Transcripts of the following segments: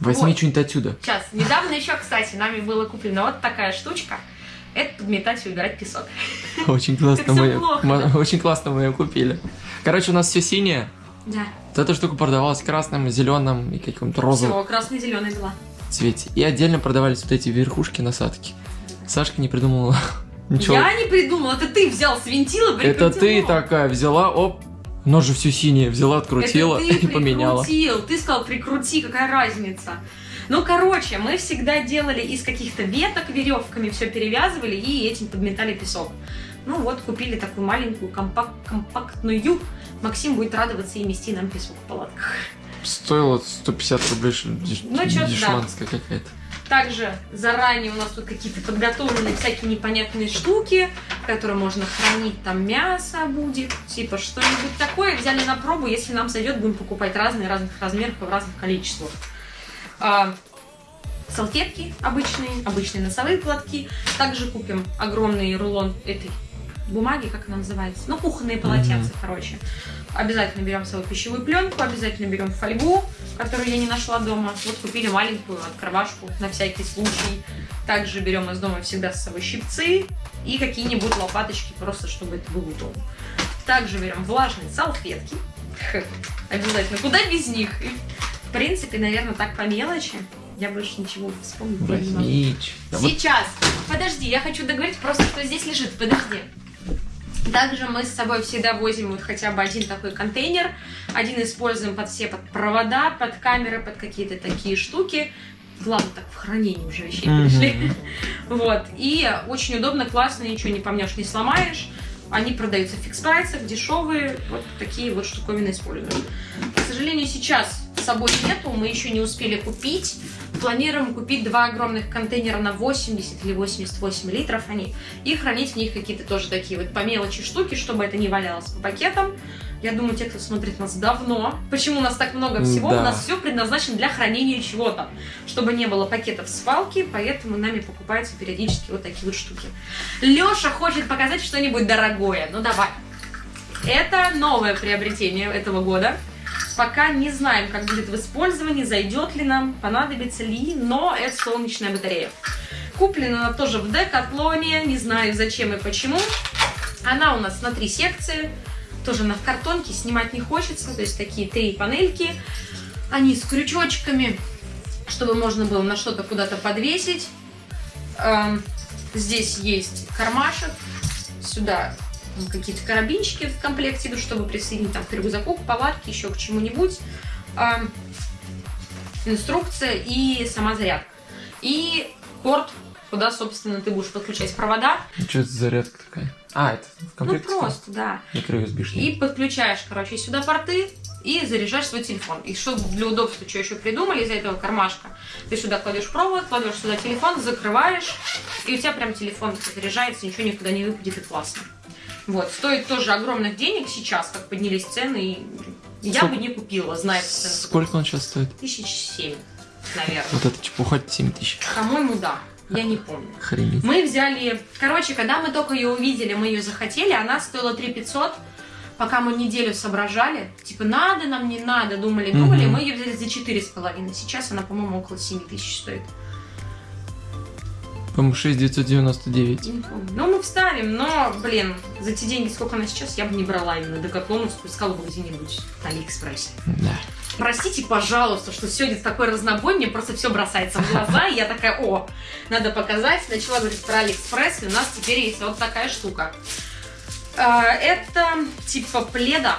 Возьми Вот. что-нибудь отсюда. Сейчас, недавно еще, кстати, нами была куплена вот такая штучка. Это подметать и убирать песок. Очень классно мы, плохо, мы- да? очень классно мы ее купили. Короче, у нас все синее. Да. Вот эта штука продавалась красным, зеленым и каким-то розовым Всего красно-зеленый была. цвете. И отдельно продавались вот эти верхушки насадки. Сашка не придумала ничего. Я не придумала, это ты взял, свинтила, Это прикрутил ты такая взяла, оп, оно же все синее, взяла, открутила Это ты и поменяла. прикрутил. Ты сказал, прикрути, какая разница. Ну, короче, мы всегда делали из каких-то веток веревками, все перевязывали и этим подметали песок. Ну вот, купили такую маленькую, компак- компактную. Максим будет радоваться и мести нам песок в палатках. Стоило 150 рублей, деш- Ну, чё-то да. дешманская какая-то. Также заранее у нас тут какие-то подготовлены всякие непонятные штуки, в которые можно хранить, там мясо будет, типа что-нибудь такое. Взяли на пробу, если нам зайдет, будем покупать разные, разных размеров и в разных количествах. А, салфетки обычные, обычные носовые платки. Также купим огромный рулон этой бумаги, как она называется, ну, кухонные полотенца, короче. Обязательно берем свою пищевую пленку, обязательно берем фольгу, которую я не нашла дома. Вот купили маленькую открывашку на всякий случай. Также берем из дома всегда с собой щипцы и какие-нибудь лопаточки, просто чтобы это было удобно. Также берем влажные салфетки. Обязательно. Куда без них? В принципе, наверное, так по мелочи. Я больше ничего вспомнить не могу. Сейчас. Подожди, я хочу договорить просто, что здесь лежит. Подожди. Также мы с собой всегда возим вот хотя бы один такой контейнер. Один используем под все под провода, под камеры, под какие-то такие штуки. Ладно, так в хранении уже вещей Мгм. перешли. Вот. И очень удобно, классно, ничего не помнешь, не сломаешь. Они продаются в фикс-прайсах, дешевые. Вот такие вот штуковины используем. К сожалению, сейчас с собой нету, мы еще не успели купить. Планируем купить два огромных контейнера на 80 или 88 литров они. И хранить в них какие-то тоже такие вот по мелочи штуки, чтобы это не валялось по пакетам. Я думаю, те, кто смотрит нас давно, почему у нас так много всего, Да. у нас все предназначено для хранения чего-то, чтобы не было пакетов свалки, поэтому нами покупаются периодически вот такие вот штуки. Леша хочет показать что-нибудь дорогое, ну давай. Это новое приобретение этого года. Пока не знаем, как будет в использовании, зайдет ли нам, понадобится ли, но это солнечная батарея. Куплена она тоже в Декатлоне, не знаю зачем и почему. Она у нас на три секции, тоже она в картонке, снимать не хочется, то есть такие три панельки. Они с крючочками, чтобы можно было на что-то куда-то подвесить. Эм, Здесь есть кармашек, сюда какие-то карабинчики в комплекте идут, чтобы присоединить там к рюкзаку, к палатке, еще к чему-нибудь. Инструкция и сама зарядка. И порт, куда, собственно, ты будешь подключать провода. Что это за зарядка такая? А, это в Ну, комплекте? просто, да. USB И подключаешь, короче, сюда порты и заряжаешь свой телефон. И чтобы для удобства, что еще придумали из этого кармашка, ты сюда кладешь провод, кладешь сюда телефон, закрываешь, и у тебя прям телефон заряжается, ничего никуда не выпадет, и классно. Вот, стоит тоже огромных денег сейчас, как поднялись цены, и я Сколько? бы не купила, зная цены. Сколько он сейчас стоит? Тысяч семь, наверное. Вот это чепуха 7 тысяч. По-моему, да. Я не помню. Охренеть. Мы взяли... Короче, когда мы только ее увидели, мы ее захотели, она стоила 3 500. Пока мы неделю соображали, типа, надо нам, не надо, думали, думали, Мгм. мы ее взяли за четыре с половиной. Сейчас она, по-моему, около 7 тысяч стоит. По-моему, 6999. Не помню. Ну, мы вставим, но, блин, за те деньги, сколько она сейчас, я бы не брала именно декатлоновскую, искала бы где-нибудь на Алиэкспрессе. Да. Простите, пожалуйста, что сегодня такой разнобой, мне просто все бросается в глаза, и я такая, о, надо показать. Начала говорить про Алиэкспресс, и у нас теперь есть вот такая штука. А, Это типа пледа,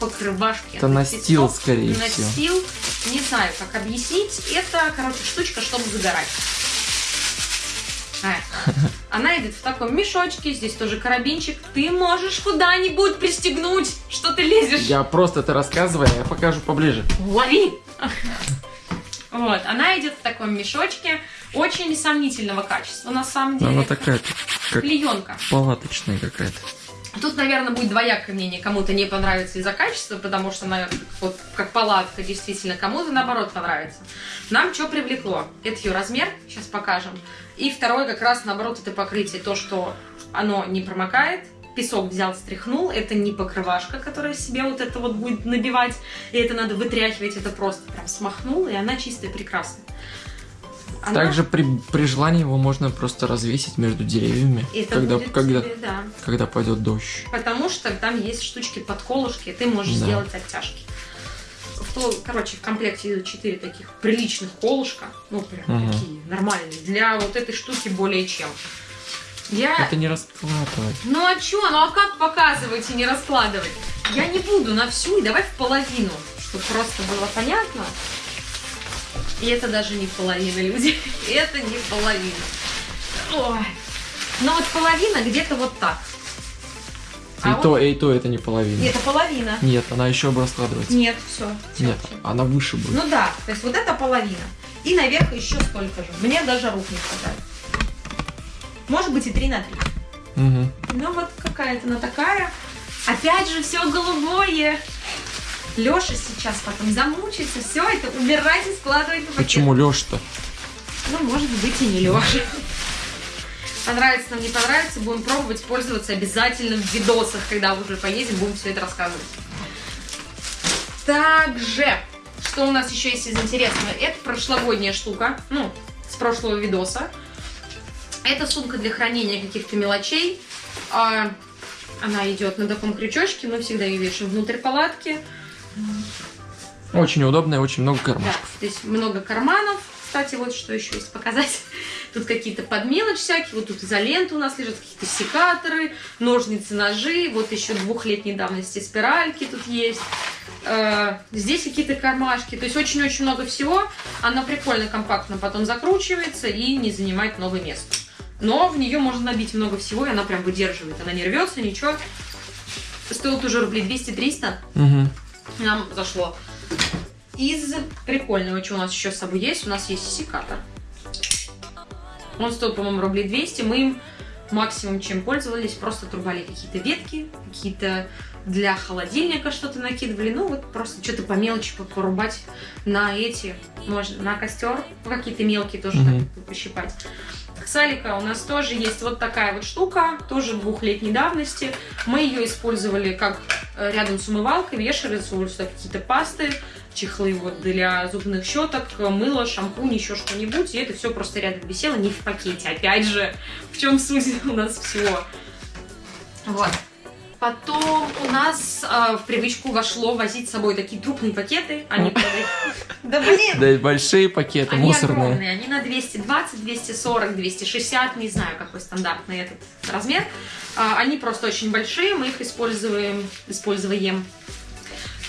покрывашки. Это настил, скорее всего. Настил, не знаю, как объяснить. Это, короче, штучка, чтобы загорать. А, Она идет в таком мешочке, здесь тоже карабинчик. Ты можешь куда-нибудь пристегнуть, что ты лезешь. Я просто это рассказываю, а я покажу поближе. Лови! Вот, она идет в таком мешочке, очень сомнительного качества, на самом деле. Она такая, как Клеенка. палаточная какая-то. Тут, наверное, будет двоякое мнение. Кому-то не понравится из-за качества, потому что она вот как палатка действительно, кому-то наоборот понравится. Нам что привлекло? Это ее размер, сейчас покажем. И второе, как раз наоборот, это покрытие. То, что оно не промокает, песок взял, стряхнул. Это не покрывашка, которая себе вот это вот будет набивать. И это надо вытряхивать. Это просто прям смахнул, и она чистая, прекрасная. Она- Также при, при желании его можно просто развесить между деревьями, это когда, будет когда, тебе, да. когда пойдет дождь. Потому что там есть штучки под колышки, ты можешь Да. сделать оттяжки. В то- короче, в комплекте идут 4 таких приличных колышка. Ну, прям Мгм. такие нормальные. Для вот этой штуки более чем. Я... Это не раскладывать. Ну а чё? Ну а как показывать и не раскладывать? Я не буду на всю, и давай в половину, чтобы просто было понятно. И это даже не половина, люди. Это не половина. Ой. Ну вот половина где-то вот так. И, А то, и то это не половина. И это половина. Нет, она еще раскладывается. Нет, все. Нет, она выше будет. Ну да, то есть вот это половина. И наверх еще столько же. Мне даже рук не хватает. Может быть и 3 на 3. Мгм. Ну вот какая-то она такая. Опять же все голубое. Леша сейчас потом замучится, все это убирать и складывать в пакет. Почему Леш-то? Ну, может быть, и не Леша. Понравится нам, не понравится, будем пробовать пользоваться обязательно в видосах, когда уже поедем, будем все это рассказывать. Также, что у нас еще есть из интересного? Это прошлогодняя штука, ну, с прошлого видоса. Это сумка для хранения каких-то мелочей. А, Она идет на таком крючочке, мы всегда ее вешаем внутрь палатки. Очень удобно и очень много Да, кармашков. здесь много карманов. Кстати, вот что еще есть показать. Тут какие-то под мелочь всякие. Вот тут изолента у нас лежат, какие-то секаторы, ножницы, ножи. Вот еще двухлетней давности спиральки тут есть. Э, Здесь какие-то кармашки. То есть очень-очень много всего. Она прикольно, компактно потом закручивается и не занимает много места. Но в нее можно набить много всего, и она прям выдерживает. Она не рвется, ничего. Стоит уже рублей 200-300 Мгм. нам зашло. Из прикольного, что у нас еще с собой есть, у нас есть секатор. Он стоил, по-моему, рублей 200. Мы им максимум, чем пользовались, просто отрубали какие-то ветки, какие-то для холодильника что-то накидывали. Ну, вот просто что-то по мелочи по- порубать на эти, можно, на костер. Ну, какие-то мелкие тоже Мгм. так пощипать. Салика у нас тоже есть вот такая вот штука, тоже двухлетней давности. Мы ее использовали как рядом с умывалкой, вешали сюда какие-то пасты, чехлы вот для зубных щеток, мыло, шампунь, еще что-нибудь. И это все просто рядом висело, не в пакете. Опять же, в чем суть у нас всего. Вот. Потом у нас э, в привычку вошло возить с собой такие крупные пакеты. Они. Да блин! Да большие пакеты, Они мусорные. огромные, они на 220, 240, 260, не знаю, какой стандартный этот размер. А, Они просто очень большие, мы их используем, используем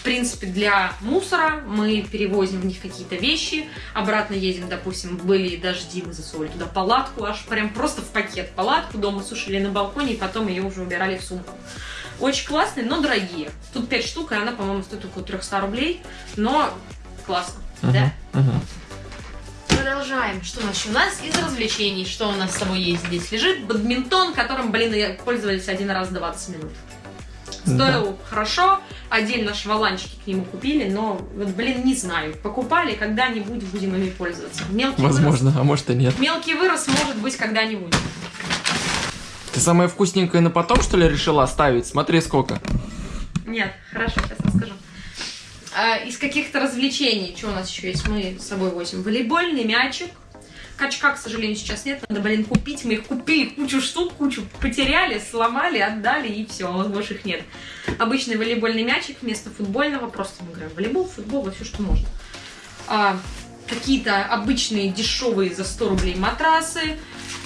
в принципе, для мусора мы перевозим в них какие-то вещи, обратно едем, допустим, были дожди, мы засунули туда палатку, аж прям просто в пакет палатку, дома сушили на балконе, и потом ее уже убирали в сумку. Очень классные, но дорогие. Тут 5 штук, и она, по-моему, стоит около 300 рублей, но классно, Мгм. да? Мгм. Продолжаем. Что у нас еще? У нас из развлечений, что у нас с собой есть здесь? Лежит бадминтон, которым, блин, я пользовались один раз 20 минут. Стоил хорошо, отдельно шваланчики к нему купили, но, вот, блин, не знаю. Покупали, когда-нибудь будем ими пользоваться. Мелкий Возможно, а может и нет. вырос. Мелкий вырос может быть когда-нибудь. Ты самое вкусненькое на потом, что ли, решила оставить? Смотри, сколько. Нет, хорошо, сейчас расскажу. А, из каких-то развлечений, что у нас еще есть, мы с собой возим волейбольный мячик. Качка, к сожалению, сейчас нет, надо, блин, купить. Мы их купили, кучу штук, кучу потеряли, сломали, отдали, и все, больше их нет. Обычный волейбольный мячик вместо футбольного, просто мы играем волейбол, футбол, все, что можно. А, какие-то обычные дешевые за 100 рублей матрасы,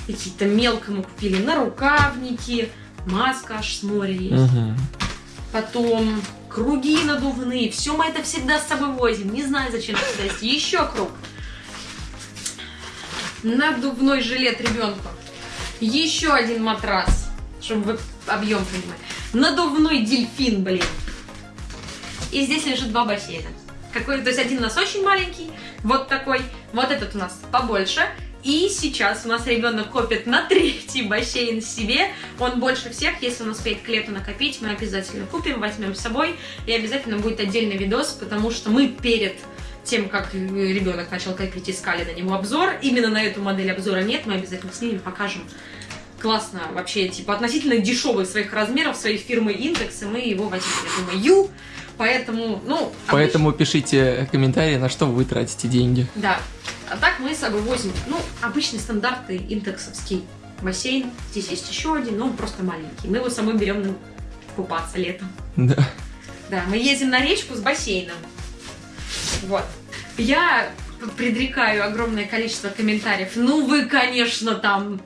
какие-то мелко мы купили на рукавники, маска аж с моря есть Мгм. потом круги надувные. Все мы это всегда с собой возим. Не знаю, зачем это есть. Еще круг. Надувной жилет ребенку. Еще один матрас, чтобы вы объем понимали. Надувной дельфин, блин. И здесь лежит два бассейна. Какой, то есть один у нас очень маленький, вот такой, вот этот у нас побольше. И сейчас у нас ребенок копит на третий бассейн себе. Он больше всех, если он успеет к лету накопить, мы обязательно купим, возьмем с собой. И обязательно будет отдельный видос, потому что мы перед тем, как ребенок начал копить, искали на него обзор. Именно на эту модель обзора нет, мы обязательно снимем, покажем. классно вообще, типа, относительно дешевый своих размеров, своей фирмы Индекс, и мы его возьмем, я думаю, Ю, поэтому, ну... Поэтому пишите комментарии, на что вы тратите деньги. Да. А так мы с собой возим, ну, обычный стандартный индексовский бассейн. Здесь есть еще один, но он просто маленький. Мы его с собой берем на- купаться летом. Да. Да, мы ездим на речку с бассейном. Вот. Я предрекаю огромное количество комментариев. Ну вы, конечно, там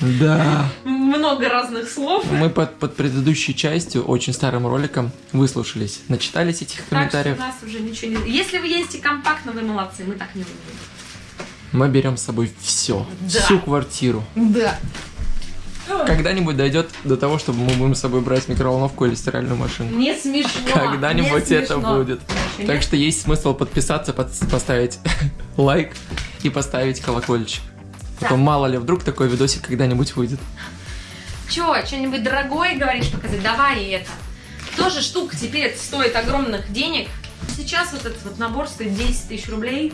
Да. много разных слов. Мы под, под предыдущей частью, очень старым роликом, выслушались, начитались этих Так что у комментариев. нас уже ничего не... Если вы ездите компактно, вы молодцы, мы так не умеем. Мы берем с собой все, Да. всю квартиру. Да. Когда-нибудь дойдет до того, чтобы мы будем с собой брать микроволновку или стиральную машину. Не смешно. Когда-нибудь это смешно. будет. Еще Так нет? что есть смысл подписаться, под- поставить лайк и поставить колокольчик. Потом мало ли, вдруг такой видосик когда-нибудь выйдет. Чё, что-нибудь дорогое говоришь показать? Давай это. Тоже штука теперь стоит огромных денег. Сейчас вот этот вот набор стоит 10 тысяч рублей.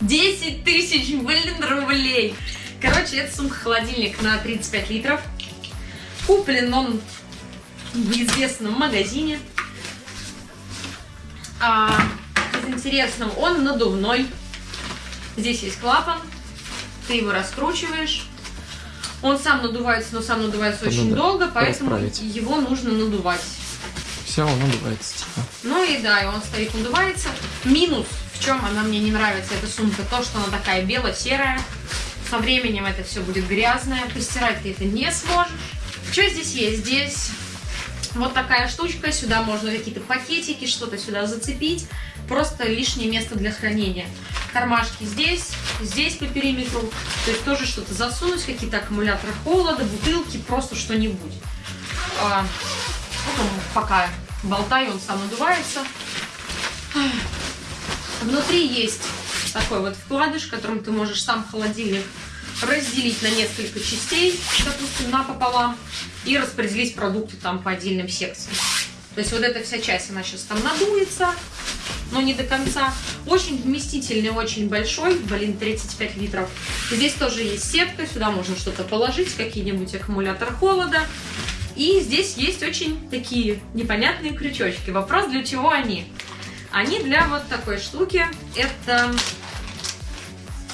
10 тысяч, блин, рублей. Короче, это сумка-холодильник на 35 литров. Куплен он в неизвестном магазине. А, из интересного, он надувной. Здесь есть клапан. Ты его раскручиваешь. Он сам надувается, но сам надувается Ну очень да, долго, поэтому расправить. его нужно надувать. Все, он надувается, типа. Ну и да, и он стоит, надувается. Минус, в чем она мне не нравится, эта сумка, то, что она такая бело-серая. Со временем это все будет грязное, постирать ты это не сможешь. Что здесь есть? Здесь вот такая штучка, сюда можно какие-то пакетики, что-то сюда зацепить. Просто лишнее место для хранения. Кармашки здесь, здесь по периметру. То есть тоже что-то засунуть, какие-то аккумуляторы холода, бутылки, просто что-нибудь. А, вот он пока болтаю, он сам надувается. Внутри есть такой вот вкладыш, которым ты можешь сам холодильник разделить на несколько частей, допустим, напополам, и распределить продукты там по отдельным секциям. То есть вот эта вся часть, она сейчас там надуется, но не до конца. Очень вместительный, очень большой, блин, 35 литров. Здесь тоже есть сетка, сюда можно что-то положить, какие-нибудь аккумуляторы холода. И здесь есть очень такие непонятные крючочки. Вопрос, для чего они? Они для вот такой штуки. Это...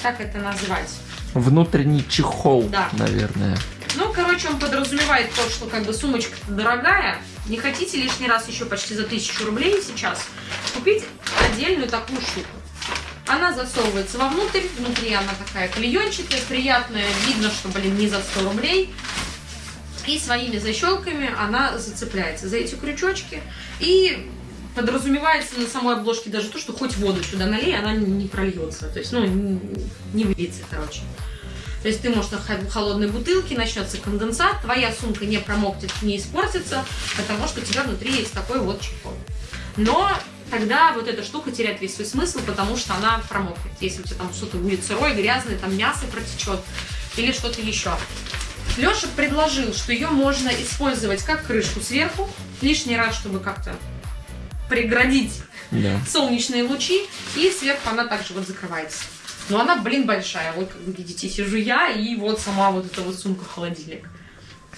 Как это назвать? Внутренний чехол, Да. наверное. Ну, короче, он подразумевает то, что как бы сумочка дорогая. Не хотите лишний раз еще почти за тысячу рублей сейчас купить отдельную такую штуку. Она засовывается вовнутрь, внутри она такая клеенчатая, приятная, видно, что, блин, не за 100 рублей. И своими защелками она зацепляется за эти крючочки. И подразумевается на самой обложке даже то, что хоть воду сюда налей, она не прольется. То есть, ну, не выльется, короче. То есть ты можешь на хо- холодной бутылке, начнется конденсат, твоя сумка не промокнет, не испортится, потому что у тебя внутри есть такой вот чехол. Но тогда вот эта штука теряет весь свой смысл, потому что она промокнет. Если у тебя там что-то будет сырое, грязное, там мясо протечет или что-то еще. Леша предложил, что ее можно использовать как крышку сверху, лишний раз, чтобы как-то преградить Да. солнечные лучи, и сверху она также вот закрывается. Но она, блин, большая. Вот, как вы видите, сижу я, и вот сама вот эта вот сумка-холодильник.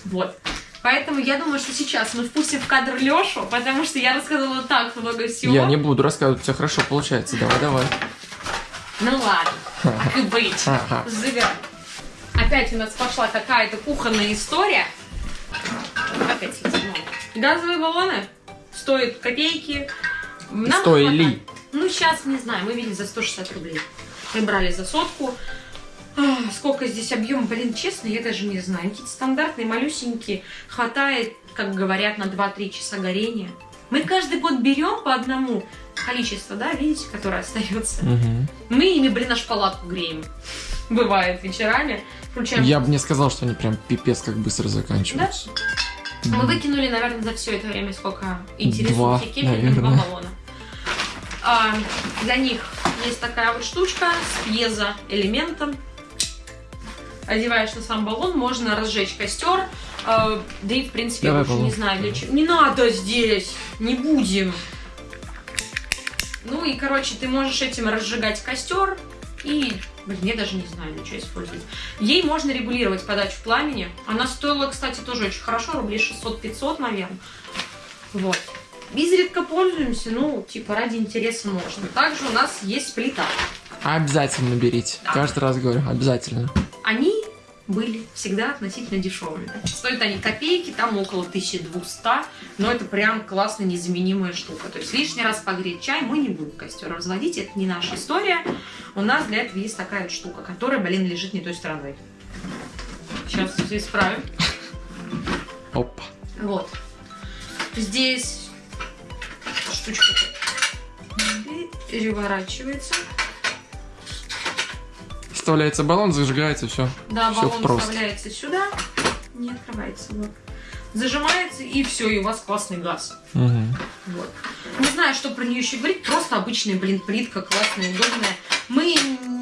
Вот. Поэтому я думаю, что сейчас мы впустим в кадр Лешу, потому что я рассказала так много всего. Я не буду рассказывать, тебя хорошо получается. Давай, давай. Ну ладно, так и быть. Живем. Опять у нас пошла какая-то кухонная история. Опять. Газовые баллоны стоят копейки. Нам Стоили. хватает. Ну, сейчас, не знаю, мы видели за 160 рублей. Мы брали за сотку. Ах, Сколько здесь объем, блин, честно, я даже не знаю. Какие-то стандартные, малюсенькие. Хватает, как говорят, на 2-3 часа горения. Мы каждый год берем по одному количество, да, видите, которое остается. Мгм. Мы ими, блин, аж палатку греем. Бывает вечерами. Включаем. Я бы не сказал, что они прям пипец как быстро заканчиваются. Мы выкинули, наверное, за все это время сколько интересных кефирных два баллона. А, для них есть такая вот штучка с пьезоэлементом. Одеваешь на сам баллон, можно разжечь костер. А, да и, в принципе, Давай я больше не знаю для чего. Не надо здесь! Не будем! Ну и, короче, ты можешь этим разжигать костер, И, блин, я даже не знаю, для чего использовать. Ей можно регулировать подачу пламени. Она стоила, кстати, тоже очень хорошо, рублей 600-500, наверное. Вот. Изредка пользуемся, ну, типа, ради интереса можно. Также у нас есть плита. Обязательно берите. Да. Каждый раз говорю, обязательно. Они были всегда относительно дешевыми. Стоят они копейки, там около 1200, но это прям классная незаменимая штука. То есть лишний раз погреть чай мы не будем костер разводить, это не наша история. У нас для этого есть такая вот штука, которая, блин, лежит не той стороной. Сейчас все исправим. Опа. Вот. Здесь штучка переворачивается. Вставляется баллон, зажигается, все. Да, Всё баллон просто. вставляется сюда, не открывается, вот. Зажимается, и все, и у вас классный газ. Вот. Не знаю, что про нее еще говорить, просто обычная, блин, плитка, классная, удобная. Мы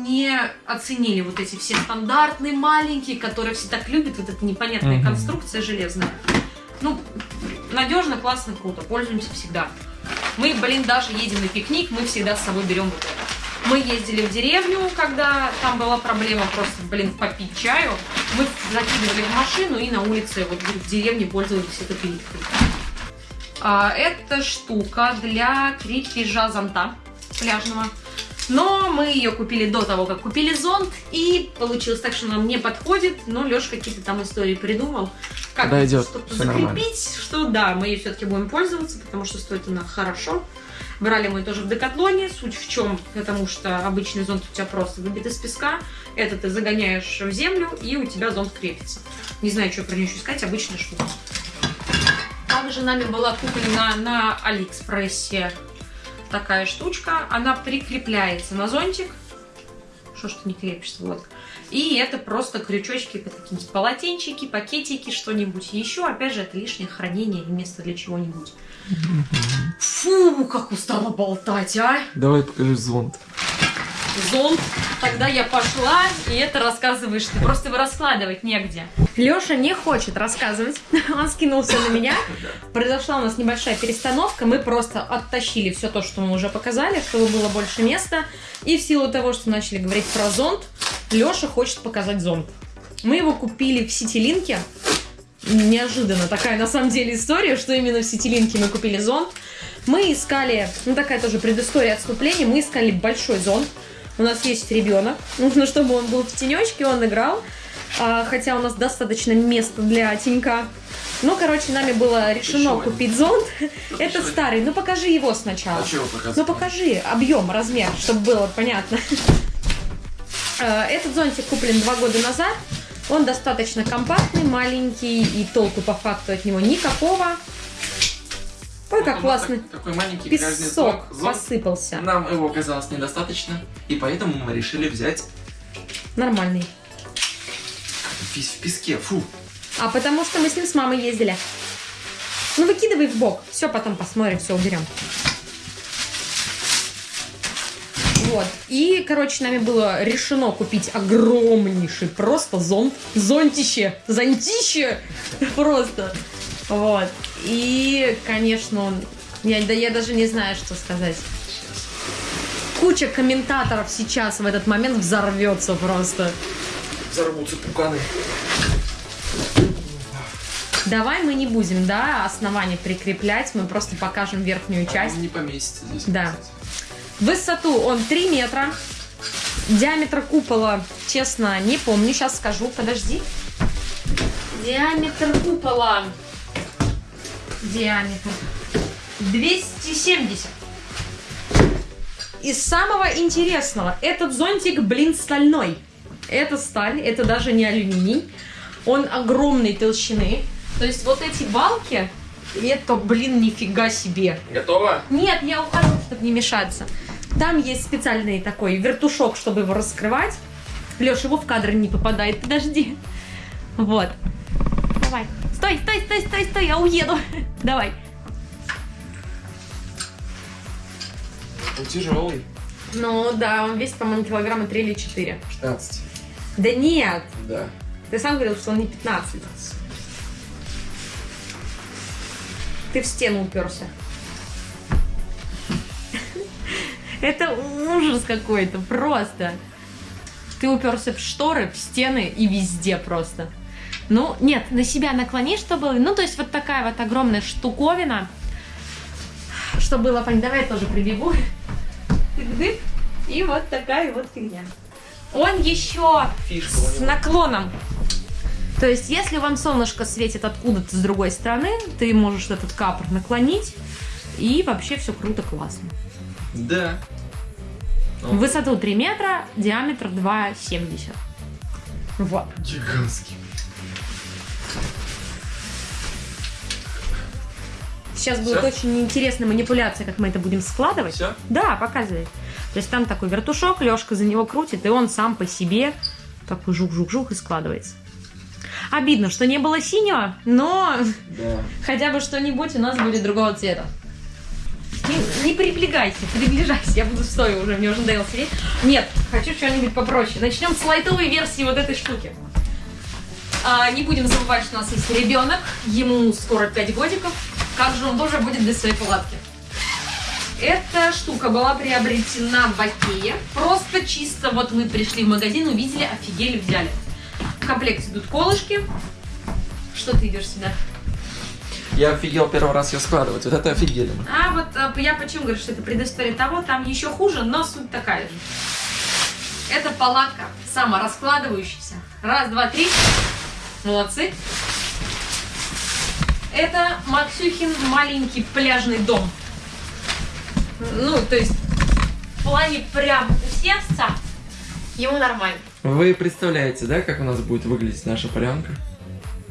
не оценили вот эти все стандартные маленькие, которые все так любят, вот эта непонятная Мгм. конструкция железная. Ну, надежно, классно, круто, пользуемся всегда. Мы, блин, даже едем на пикник, мы всегда с собой берем вот это. Мы ездили в деревню, когда там была проблема просто, блин, попить чаю. Мы закидывали в машину и на улице вот в деревне пользовались этой плиткой. А, это штука для крепежа зонта пляжного. Но мы ее купили до того, как купили зонт, и получилось так, что нам не подходит, но Леша какие-то там истории придумал. Как что-то всё нормально. закрепить, что да, мы ее все-таки будем пользоваться, потому что стоит она хорошо. Брали мы тоже в Декатлоне. Суть в чем? Потому что обычный зонт у тебя просто выбит из песка. Это ты загоняешь в землю, и у тебя зонт крепится. Не знаю, что про нее еще сказать. Обычная штука. Также нами была куплена на Алиэкспрессе такая штучка. Она прикрепляется на зонтик. Что ж ты не крепишься? Вот. И это просто крючочки, какие-нибудь полотенчики, пакетики, что-нибудь еще. Опять же, это лишнее хранение и место для чего-нибудь. Фу, как устала болтать, а! Давай покажи зонт. Зонт. Тогда я пошла, и это рассказываешь ты. Просто его раскладывать негде. Леша не хочет рассказывать. Он скинулся на меня. Произошла у нас небольшая перестановка. Мы просто оттащили все то, что мы уже показали, чтобы было больше места. И в силу того, что начали говорить про зонт, Леша хочет показать зонт. Мы его купили в Ситилинке. Неожиданно такая на самом деле история, что именно в Ситилинке мы купили зонт. Мы искали, ну такая тоже предыстория отступления, мы искали большой зонт. У нас есть ребенок, нужно, чтобы он был в тенечке, он играл. А, хотя у нас достаточно места для тенька. Ну, короче, нами было решено Еще купить зонт. еще Это старый. Ну, покажи его сначала. показывать? Ну, покажи объем, размер, чтобы было понятно. Э, Этот зонтик куплен два года назад. Он достаточно компактный, маленький, и толку по факту от него никакого. Ой, как классно. Такой маленький Песок зонт. Зонт. посыпался. Нам его оказалось недостаточно, и поэтому мы решили взять Нормальный. в в песке. Фу. А потому что мы с ним с мамой ездили. Ну, выкидывай в бок. Все, потом посмотрим, все уберем. Вот. И, короче, нами было решено купить огромнейший просто зонт. Зонтище. Зонтище. Просто. Вот. И, конечно, он... Я, да я даже не знаю, что сказать. Куча комментаторов сейчас в этот момент взорвется просто. Взорвутся пуканы. Давай мы не будем, да, основание прикреплять, мы просто покажем верхнюю часть. Он не поместится здесь. Да. кстати. Высоту он 3 метра. Диаметр купола, честно, не помню, сейчас скажу, подожди. Диаметр купола. Диаметр. 270. Из самого интересного, этот зонтик, блин, стальной. Это сталь, это даже не алюминий. Он огромной толщины. То есть вот эти балки, это, блин, нифига себе. Готово? Нет, я ухожу, чтобы не мешаться. Там есть специальный такой вертушок, чтобы его раскрывать. Леша, его в кадр не попадает, подожди. Вот. Давай. Стой, стой, стой, стой, стой, я уеду. Давай. Он тяжелый. Ну да, он весит, по-моему, килограмма 3 или 4. 15. Да нет, Да. ты сам говорил, что он не 15. Ты в стену уперся. Это ужас какой-то, просто. Ты уперся в шторы, в стены и везде просто. Ну, нет, на себя наклони, чтобы... Ну, то есть вот такая вот огромная штуковина. Чтобы было понятно. Давай я тоже прибегу. И вот такая вот фигня. Он еще Фишка с наклоном. То есть, если вам солнышко светит откуда-то с другой стороны, ты можешь этот капор наклонить, и вообще все круто, классно. Да. Высоту 3 метра, диаметр 2,70. Вот. Гигантский. Сейчас будет Всё? очень интересная манипуляция, как мы это будем складывать. Все? Да, показывай. То есть там такой вертушок, Лешка за него крутит, и он сам по себе такой жук-жук-жук и складывается. Обидно, что не было синего, но Да. хотя бы что-нибудь у нас будет другого цвета. Не, не приближайся, приближайся, я буду стоя уже, мне уже надоело сидеть. Нет, хочу что-нибудь попроще. Начнем с лайтовой версии вот этой штуки. А, не будем забывать, что у нас есть ребенок, ему скоро 5 годиков. Как же он тоже будет без своей палатки? Эта штука была приобретена в Окее. Просто чисто вот мы пришли в магазин, увидели, офигели, взяли. В комплекте идут колышки. Что ты идешь сюда? Я офигел первый раз ее складывать. Вот это офигели. А вот а, я почему говорю, что это предыстория того, там еще хуже, но суть такая же. Это палатка самораскладывающаяся. Раз, два, три. Молодцы. Это Максюхин маленький пляжный дом. Ну, то есть в плане прям усесться ему нормально. Вы представляете, да, как у нас будет выглядеть наша полянка?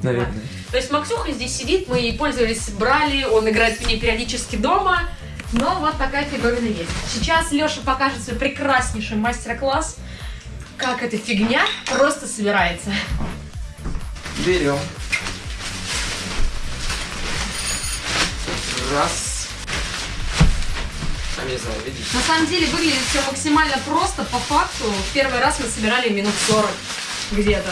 Наверное. То есть Максюха здесь сидит, мы ей пользовались, брали, он играет в ней периодически дома. Но вот такая фиговина есть. Сейчас Леша покажет свой прекраснейший мастер-класс, как эта фигня просто собирается. Берем. Раз. Там, не знаю, видишь? На самом деле выглядит все максимально просто, по факту. В первый раз мы собирали минут 40 где-то.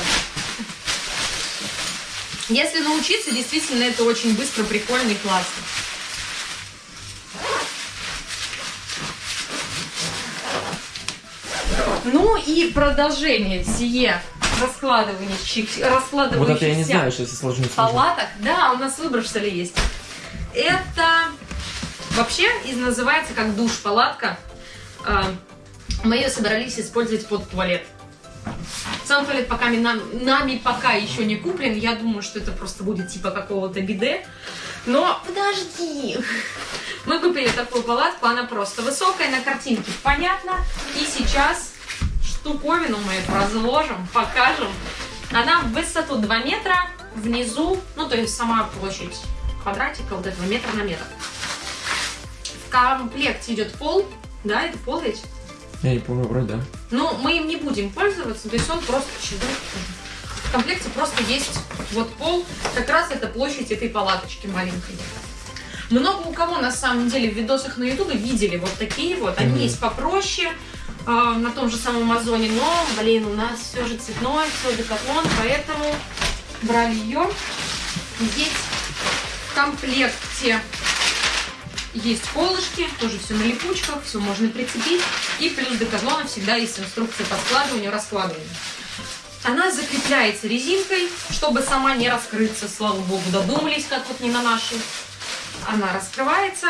Если научиться, действительно, это очень быстро, прикольно и классно. Ну и продолжение сие раскладывающих, раскладывающихся Вот это я не знаю, что если сложно сложно. палаток. Да, у нас выбор что ли есть. Это вообще называется как душ-палатка. А, Мы ее собрались использовать под туалет. Сам туалет пока нам- нами пока еще не куплен. Я думаю, что это просто будет типа какого-то биде. Но подожди. Мы купили такую палатку, она просто высокая, на картинке понятно. И сейчас штуковину мы разложим, покажем. Она в высоту 2 метра, внизу, ну то есть сама площадь квадратика вот этого метр на метр. В комплекте идет пол, да, это пол ведь? Я не помню, вроде да. Ну, мы им не будем пользоваться, то есть он просто чудо. В комплекте просто есть вот пол, как раз это площадь этой палаточки маленькой. Много у кого на самом деле в видосах на ютубе видели вот такие вот. Они Мгм. есть попроще, э, на том же самом Амазоне, но, блин, у нас все же цветной, все декатлон, поэтому брали ее. Здесь комплекте есть колышки, тоже все на липучках, все можно прицепить. И плюс декатлона всегда есть инструкция по складыванию, раскладыванию. Она закрепляется резинкой, чтобы сама не раскрыться. Слава богу, додумались, как вот не на нашей. Она раскрывается.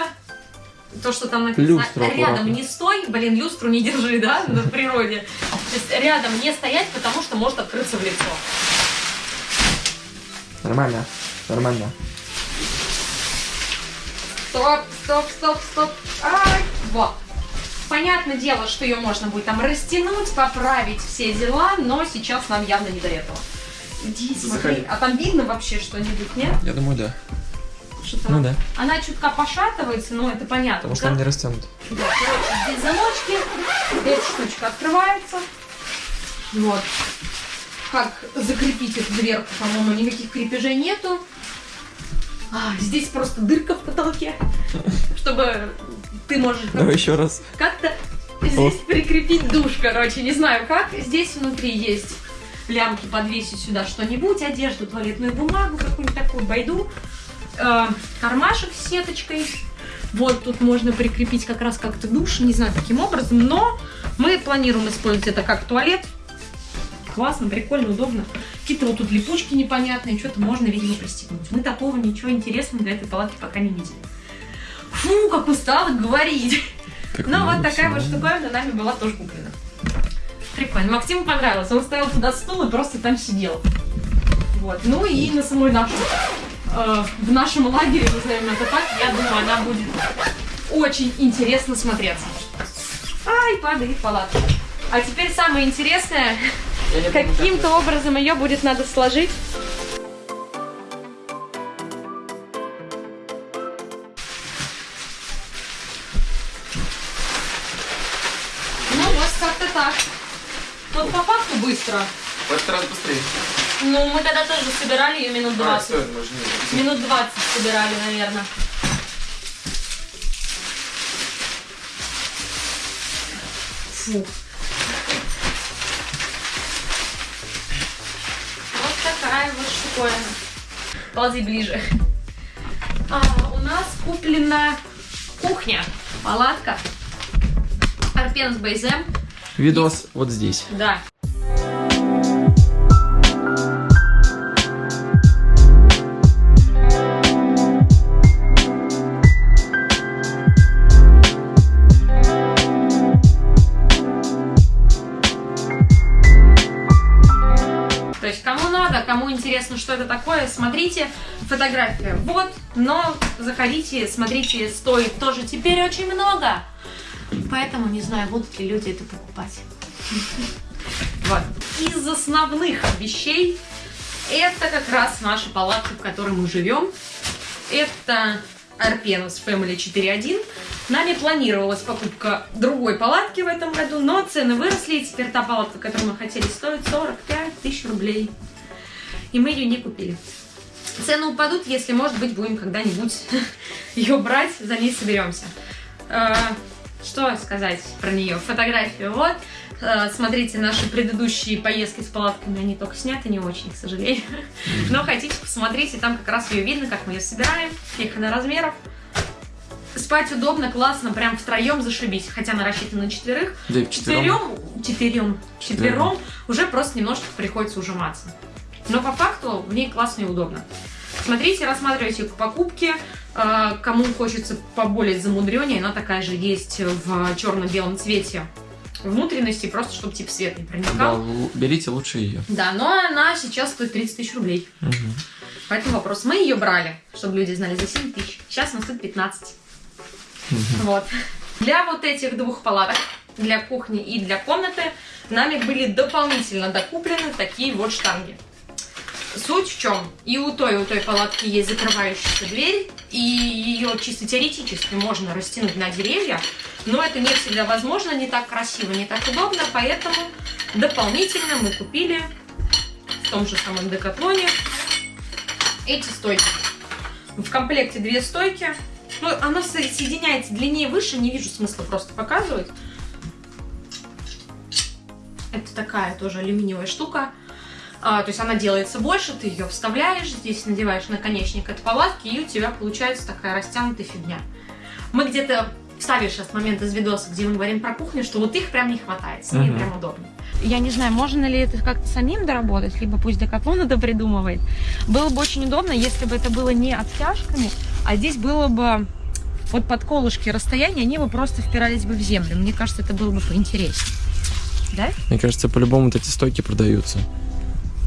То, что там написано, Люстру рядом аккуратно. не стой, блин, люстру не держи, да, на природе. То есть рядом не стоять, потому что может открыться в лицо. Нормально. Нормально. Стоп, стоп, стоп, стоп. Ай, вот. Понятное дело, что ее можно будет там растянуть, поправить все дела, но сейчас нам явно не до этого. Иди, смотри. А там видно вообще что-нибудь, нет? Я думаю, да. Что-то- Ну да. Она чутка пошатывается, но это понятно. Потому что он не растянут. Да, короче, здесь замочки, эта штучка открывается. Вот. Как закрепить эту дверку, по-моему, никаких крепежей нету. А, здесь просто дырка в потолке, чтобы ты можешь Давай еще раз. как-то здесь прикрепить душ, короче, не знаю как. Здесь внутри есть лямки подвесить сюда что-нибудь, одежду, туалетную бумагу, какую-нибудь такую байду, Э, кармашек с сеточкой. Вот тут можно прикрепить как раз как-то душ, не знаю каким образом, но мы планируем использовать это как туалет. Классно, прикольно, удобно. Какие-то вот тут липучки непонятные, что-то можно, видимо, пристегнуть. Мы такого ничего интересного для этой палатки пока не видели. Фу, как устала говорить. Так Ну, вот такая вот всего. штуковина нами была тоже куплена. Прикольно. Максиму понравилось. Он ставил туда стул и просто там сидел. Вот. Ну и на самой нашей, э, в нашем лагере, назовем это так, я думаю, она будет очень интересно смотреться. Ай, падает палатка. А теперь самое интересное, каким-то образом ее будет надо сложить. Ну вот как-то так. Вот по факту быстро. В этот раз быстрее. Ну, мы тогда тоже собирали ее минут А, 20. все, можно не Минут 20 собирали, наверное. Фу. Штуковина. Ползи ближе. А, у нас куплена кухня, палатка. Арпенс Бейзем. Видос вот здесь. Да. Интересно, что это такое, смотрите. Фотография вот, но заходите, смотрите, стоит тоже теперь очень много. Поэтому не знаю, будут ли люди это покупать. Вот. Из основных вещей это как раз наша палатка, в которой мы живем. Это Арпенус Family 4.1. Нами планировалась покупка другой палатки в этом году, но цены выросли, и теперь та палатка, которую мы хотели, стоит 45 тысяч рублей. И мы ее не купили. Цены упадут, если, может быть, будем когда-нибудь ее брать, за ней соберемся. Э, Что сказать про нее? Фотографию вот. Э, Смотрите наши предыдущие поездки с палатками, они только сняты не очень, к сожалению. Но хотите, посмотрите, там как раз ее видно, как мы ее собираем, каких она размеров. Спать удобно, классно, прям втроем зашибись, хотя она рассчитана на четверых. Да и вчетвером. Четверем, четверем, четвером уже просто немножко приходится ужиматься. Но по факту в ней классно и удобно. Смотрите, рассматривайте к покупке. Э, Кому хочется поболее замудреннее, она такая же есть в черно-белом цвете внутренности, просто чтобы тип свет не Да, проникал. л- берите лучше ее. Да, но она сейчас стоит 30 тысяч рублей. Поэтому вопрос. Мы ее брали, чтобы люди знали, за 7 тысяч. Сейчас она стоит 15. Вот. Для вот этих двух палаток, для кухни и для комнаты, нами были дополнительно докуплены такие вот штанги. Суть в чем? И у той, у той палатки есть закрывающаяся дверь, и ее чисто теоретически можно растянуть на деревья, но это не всегда возможно, не так красиво, не так удобно, поэтому дополнительно мы купили в том же самом Декатлоне эти стойки. В комплекте две стойки. Ну, оно со- соединяется длиннее выше, не вижу смысла просто показывать. Это такая тоже алюминиевая штука. А, то есть она делается больше, ты ее вставляешь, здесь надеваешь наконечник от палатки, и у тебя получается такая растянутая фигня. Мы где-то вставишь сейчас момент из видоса, где мы говорим про кухню, что вот их прям не хватает, с ними Мгм. прям удобно. Я не знаю, можно ли это как-то самим доработать, либо пусть Декатлон это придумывает. Было бы очень удобно, если бы это было не обтяжками, а здесь было бы вот под колышки расстояние, они бы просто впирались бы в землю. Мне кажется, это было бы поинтереснее. Да? Мне кажется, по-любому вот эти стойки продаются.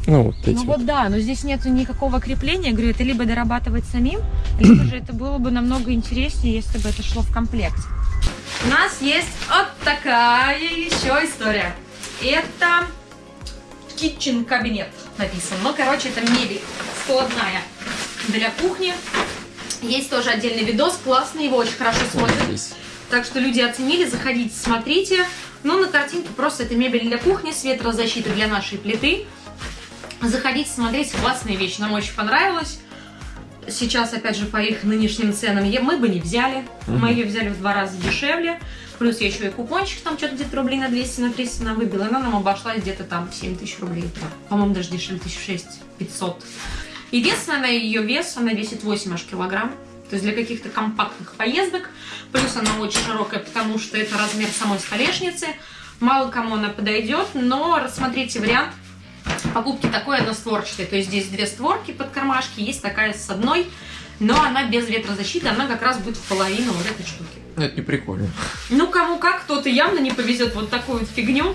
Ну, вот эти. Ну вот. вот да, но здесь нету никакого крепления. Говорю, это либо дорабатывать самим, либо же это было бы намного интереснее, если бы это шло в комплекте. У нас есть вот такая еще история. Это kitchen кабинет написано. Ну, короче, это мебель складная для кухни. Есть тоже отдельный видос, классный, его очень хорошо Вот смотрят. здесь. Так что люди оценили, заходите, смотрите. Ну, на картинке просто это мебель для кухни, с ветрозащита для нашей плиты. Заходите, смотрите, классная вещь, нам очень понравилась. Сейчас, опять же, по их нынешним ценам мы бы не взяли. Мы ее взяли в два раза дешевле. Плюс я еще и купончик там что-то где-то рублей на 200, на 300 нам выбила. Она нам обошлась где-то там 7 тысяч рублей. По-моему, даже дешевле, 1006 500. Единственное, на ее вес, она весит 8 аж килограмм. То есть для каких-то компактных поездок. Плюс она очень широкая, потому что это размер самой столешницы. Мало кому она подойдет, но рассмотрите вариант покупки такой одностворчатой. То есть здесь две створки под кармашки, есть такая с одной, но она без ветрозащиты, она как раз будет в половину вот этой штуки. Это не прикольно. Ну, кому как, кто-то явно не повезет вот такую вот фигню.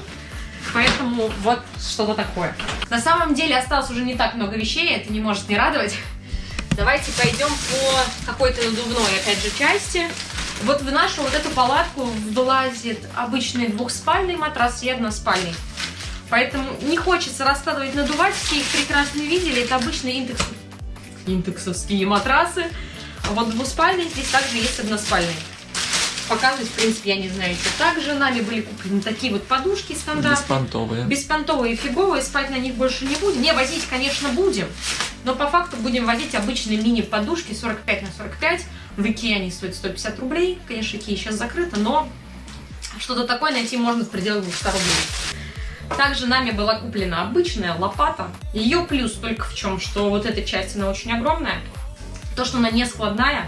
Поэтому вот что-то такое. На самом деле осталось уже не так много вещей, это не может не радовать. Давайте пойдем по какой-то надувной, опять же, части. Вот в нашу вот эту палатку влазит обычный двухспальный матрас и односпальный. Поэтому не хочется раскладывать, надувать. Все их прекрасно видели. Это обычные индекс... индексовские матрасы. А вот двуспальный здесь также есть односпальный. Показывать, в принципе, я не знаю, что. Также нами были куплены такие вот подушки стандартные. Беспонтовые. Беспонтовые фиговые, спать на них больше не будем. Не, возить, конечно, будем, но по факту будем возить обычные мини-подушки 45 на 45. В Икее они стоят 150 рублей. Конечно, Икея сейчас закрыта, но что-то такое найти можно в пределах 200 рублей. Также нами была куплена обычная лопата. Ее плюс только в чем, что вот эта часть, она очень огромная. То, что она не складная,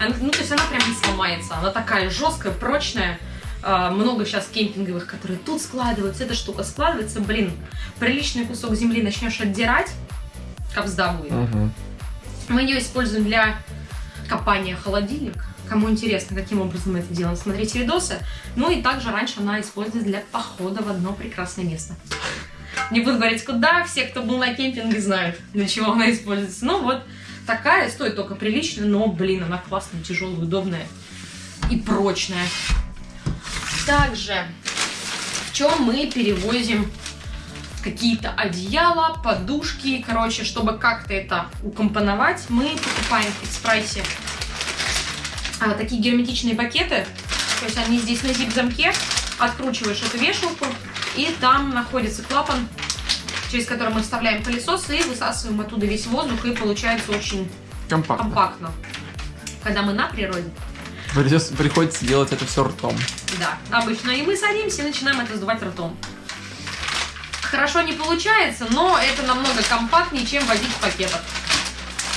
она- ну, то есть она прям не сломается. Она такая жесткая, прочная. А, много сейчас кемпинговых, которые тут складываются. Эта штука складывается, блин, приличный кусок земли начнешь отдирать, капсда будет. Мгм. Мы ее используем для копания холодильник. Кому интересно, каким образом мы это делаем, смотрите видосы. Ну и также раньше она использовалась для похода в одно прекрасное место. Не буду говорить куда, все, кто был на кемпинге, знают, для чего она используется. Ну вот, такая, стоит только прилично, но, блин, она классная, тяжелая, удобная и прочная. Также, в чем мы перевозим какие-то одеяла, подушки, короче, чтобы как-то это укомпоновать, мы покупаем в экспрессе а, такие герметичные пакеты, то есть они здесь на зип-замке, откручиваешь эту вешалку, и там находится клапан, через который мы вставляем пылесос и высасываем оттуда весь воздух, и получается очень Компактно. компактно. Когда мы на природе, Придется- приходится делать это все ртом. да, обычно, и мы садимся и начинаем это сдувать ртом. Хорошо не получается, но это намного компактнее, чем возить в пакетах.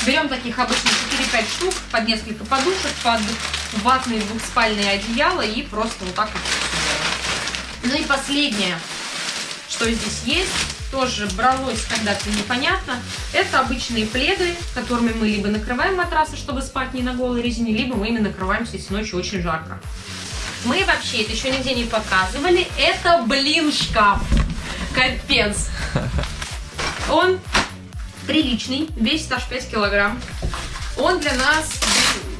Берем таких обычно 4-5 штук, под несколько подушек, под ватные двухспальные одеяла и просто вот так вот. Ну и последнее, что здесь есть, тоже бралось когда-то непонятно, это обычные пледы, которыми мы либо накрываем матрасы, чтобы спать не на голой резине, либо мы ими накрываемся, если ночью очень жарко. Мы вообще это еще нигде не показывали. Это, блин, шкаф. Капец. Он приличный, весит аж 5 килограмм. Он для нас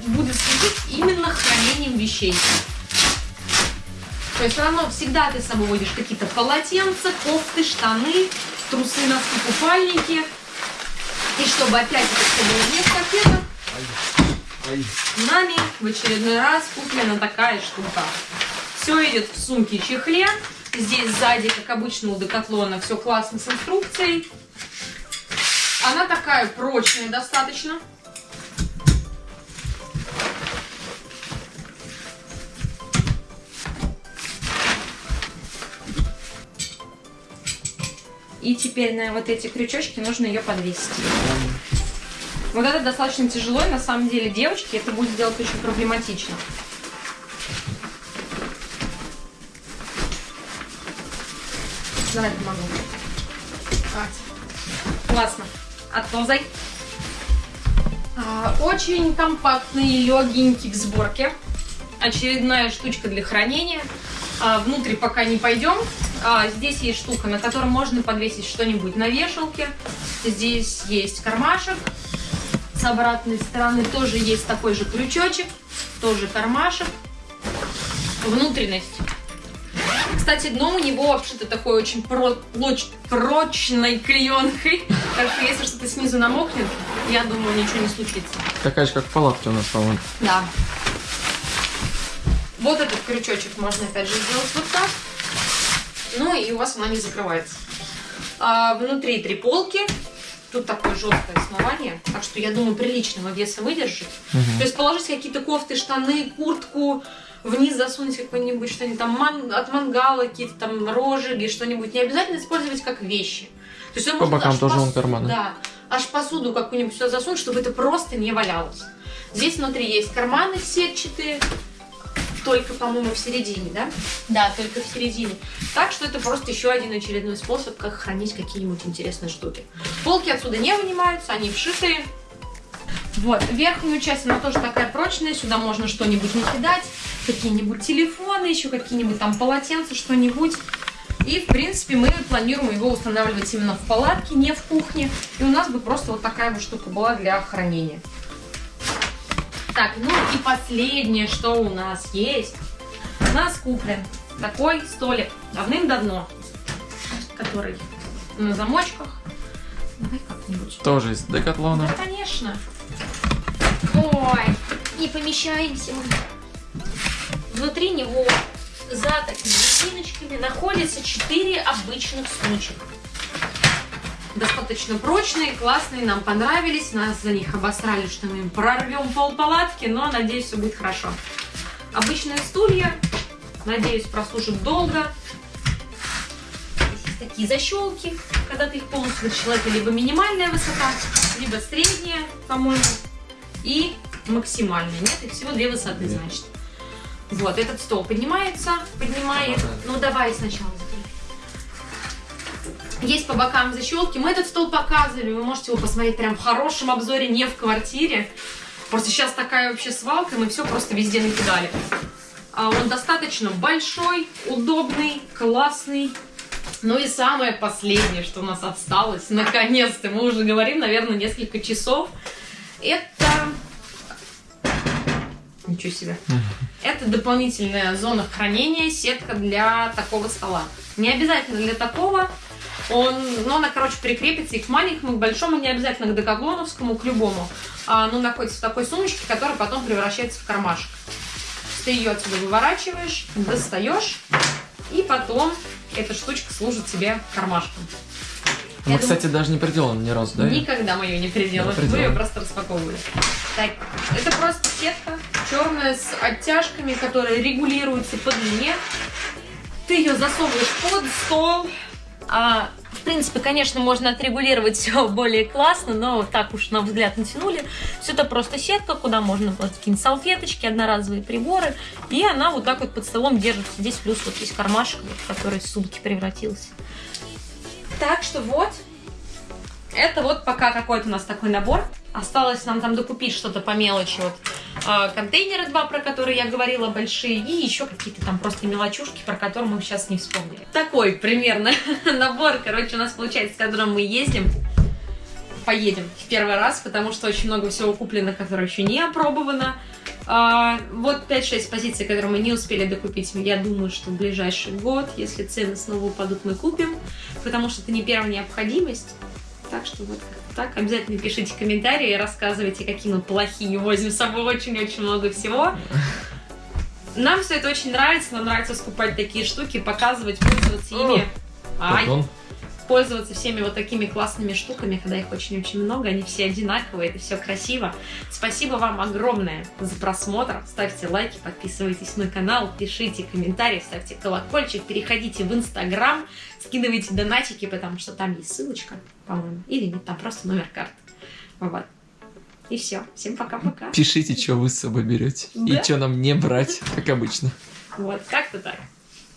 будет служить именно хранением вещей. То есть все равно всегда ты с собой водишь какие-то полотенца, кофты, штаны, трусы, носки, купальники. И чтобы опять это все было не в пакетах, нами в очередной раз куплена такая штука. Все идет в сумке чехле. Здесь сзади, как обычно у Декатлона, все классно с инструкцией. Она такая прочная достаточно. И теперь на вот эти крючочки нужно ее подвесить. Вот это достаточно тяжело, и на самом деле, девочки, это будет сделать очень проблематично. Давай помогу. Вот. Классно. Отползай. А, Очень компактный, легенький в сборке. Очередная штучка для хранения. А, Внутрь пока не пойдем. А, Здесь есть штука, на которой можно подвесить что-нибудь на вешалке. Здесь есть кармашек. С обратной стороны тоже есть такой же крючочек. Тоже кармашек. Внутренность. Кстати, дно у него обшито такой очень про- плоч- прочной клеенкой. Так что если что-то снизу намокнет, я думаю, ничего не случится. Такая же, как в палатке у нас, по-моему. Да. Вот этот крючочек можно опять же сделать вот так. Ну и у вас она не закрывается. А, внутри три полки. Тут такое жесткое основание. Так что я думаю, приличного веса выдержит. Мгм. То есть положить какие-то кофты, штаны, куртку, вниз засунуть какой-нибудь что-нибудь там ман- от мангала, какие-то там рожиги, что-нибудь. Не обязательно использовать как вещи. То есть По бокам тоже вон карманы. Да, аж посуду какую-нибудь сюда засунуть, чтобы это просто не валялось. Здесь внутри есть карманы сетчатые. только, по-моему, в середине, да? Да, только в середине. Так что это просто еще один очередной способ, как хранить какие-нибудь интересные штуки. Полки отсюда не вынимаются, они вшитые. Вот, верхнюю часть, она тоже такая прочная, сюда можно что-нибудь накидать, какие-нибудь телефоны, еще какие-нибудь там полотенца, что-нибудь. И, в принципе, мы планируем его устанавливать именно в палатке, не в кухне. И у нас бы просто вот такая вот штука была для хранения. Так, ну и последнее, что у нас есть. У нас куплен такой столик давным-давно, который на замочках. Давай как-нибудь. Тоже из Декатлона. Да, конечно. Ой, не помещаемся мы. Внутри него за такими резиночками находится 4 обычных снучек. Достаточно прочные, классные, нам понравились. Нас за них обосрали, что мы им прорвем пол палатки, но надеюсь, все будет хорошо. Обычные стулья, надеюсь, прослужат долго. Здесь есть такие защелки, когда ты их полностью вытащила. Это либо минимальная высота, либо средняя, по-моему, и максимальная. Нет, их всего две высоты, значит. Вот, этот стол поднимается, поднимает. Ну, давай сначала. Есть по бокам защелки. Мы этот стол показывали, вы можете его посмотреть прям в хорошем обзоре, не в квартире. Просто сейчас такая вообще свалка, мы все просто везде накидали. А он достаточно большой, удобный, классный. Ну и самое последнее, что у нас осталось, наконец-то, мы уже говорим, наверное, несколько часов, это... Ничего себе. Это дополнительная зона хранения, сетка для такого стола. Не обязательно для такого. Он, ну, она, короче, прикрепится и к маленькому, и к большому, не обязательно к декатлоновскому, к любому. А, ну, находится в такой сумочке, которая потом превращается в кармашек. Ты ее отсюда выворачиваешь, достаешь, и потом эта штучка служит тебе кармашком. Мы, Я кстати, даже не приделаны ни разу, да? Никогда мы ее не переделаем. Да, Мы ее приделаем. просто распаковывали. Так, это просто сетка черная с оттяжками, которые регулируются по длине. Ты ее засовываешь под стол. А, в принципе, конечно, можно отрегулировать все более классно, но так уж на взгляд натянули. Все это просто сетка, куда можно вот какие-нибудь салфеточки, одноразовые приборы. И она вот так вот под столом держится. Здесь плюс вот есть кармашек, который в сумки превратился. Так что вот, это вот пока какой-то у нас такой набор. Осталось нам там докупить что-то по мелочи. Вот а, контейнеры два, про которые я говорила, большие. И еще какие-то там просто мелочушки, про которые мы сейчас не вспомнили. Такой примерно набор, короче, у нас получается, с которым мы ездим. Поедем в первый раз, потому что очень много всего куплено, которое еще не опробовано. А, вот 5-6 позиций, которые мы не успели докупить. Я думаю, что в ближайший год, если цены снова упадут, мы купим, потому что это не первая необходимость. Так что вот так. Обязательно пишите комментарии, рассказывайте, какие мы плохие, возим с собой очень-очень много всего. Нам все это очень нравится, нам нравится скупать такие штуки, показывать, пользоваться ими. Ай. Пользоваться всеми вот такими классными штуками, когда их очень-очень много, они все одинаковые, это все красиво. Спасибо вам огромное за просмотр. Ставьте лайки, подписывайтесь на канал, пишите комментарии, ставьте колокольчик, переходите в Инстаграм, скидывайте донатики, потому что там есть ссылочка, по-моему, или нет, там просто номер карты. Вот. И все. Всем пока-пока. Пишите, что вы с собой берете. Да. И что нам не брать, как обычно. Вот, как-то так.